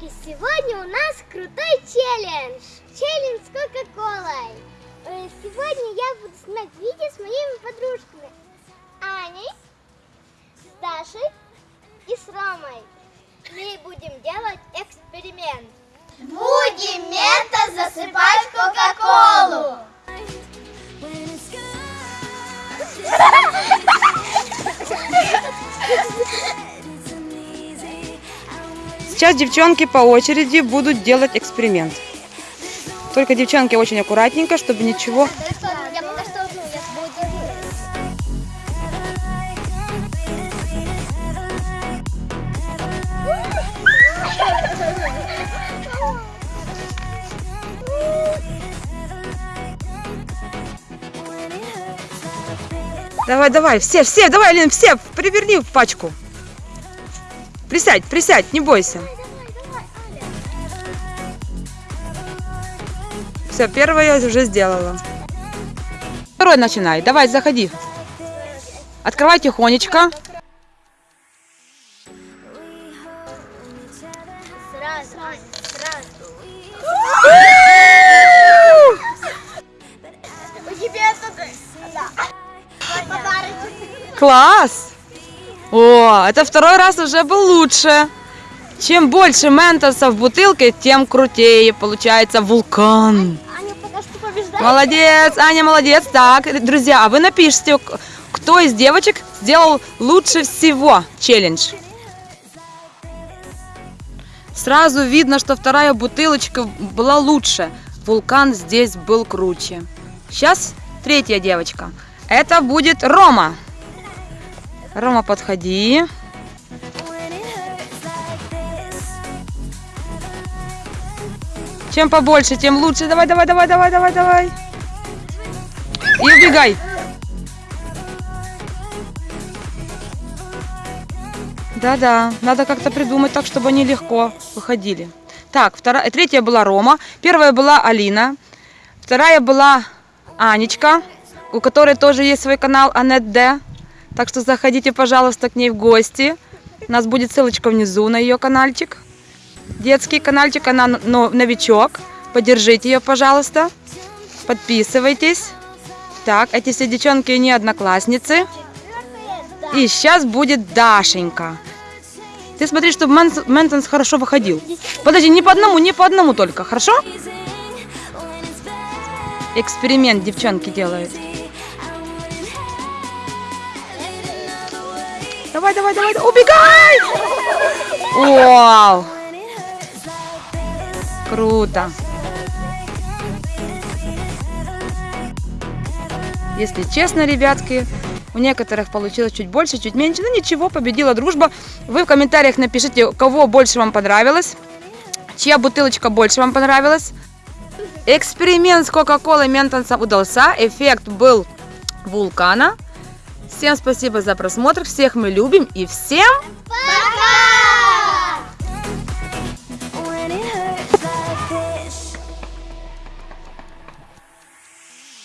девочки, сегодня у нас крутой челлендж. Челлендж с Кока-Колой. Э, Сегодня я буду снимать видео с моими подружками. Аней, с Дашей и с Ромой. Мы будем делать эксперимент. Будем мента Сейчас девчонки по очереди будут делать эксперимент. Только девчонки очень аккуратненько, чтобы ничего... Давай, давай, все, все, давай, Лен, все, приверни в пачку. Присядь, присядь, не бойся. Все, первое я уже сделала. Второй начинай, давай, заходи. Открывай тихонечко. Сразу, О, это второй раз уже был лучше. Чем больше ментоса в бутылке, тем крутее получается вулкан. Аня пока что побеждает. Молодец, Аня, молодец. Так, друзья, а вы напишите, кто из девочек сделал лучше всего челлендж. Сразу видно, что вторая бутылочка была лучше. Вулкан здесь был круче. Сейчас третья девочка. Это будет Рома. Рома, подходи. Чем побольше, тем лучше. Давай, давай, давай, давай, давай, давай. И убегай. Да-да, надо как-то придумать так, чтобы они легко выходили. Так, вторая, третья была Рома, первая была Алина, вторая была Анечка, у которой тоже есть свой канал Анет Д. Так что заходите, пожалуйста, к ней в гости. У нас будет ссылочка внизу на ее каналчик. Детский каналчик, она но- новичок. Поддержите ее, пожалуйста. Подписывайтесь. Так, эти все девчонки не одноклассницы. И сейчас будет Дашенька. Ты смотри, чтобы Мэнтонс хорошо выходил. Подожди, не по одному, не по одному только, хорошо? Эксперимент девчонки делают. Давай, давай, давай, убегай! Вау! Круто! Если честно, ребятки, у некоторых получилось чуть больше, чуть меньше. Ну ничего, победила дружба. Вы в комментариях напишите, кого больше вам понравилось, чья бутылочка больше вам понравилась. Эксперимент с Кока-Колой Ментонсом удался. Эффект был вулкана. Всем спасибо за просмотр. Всех мы любим и всем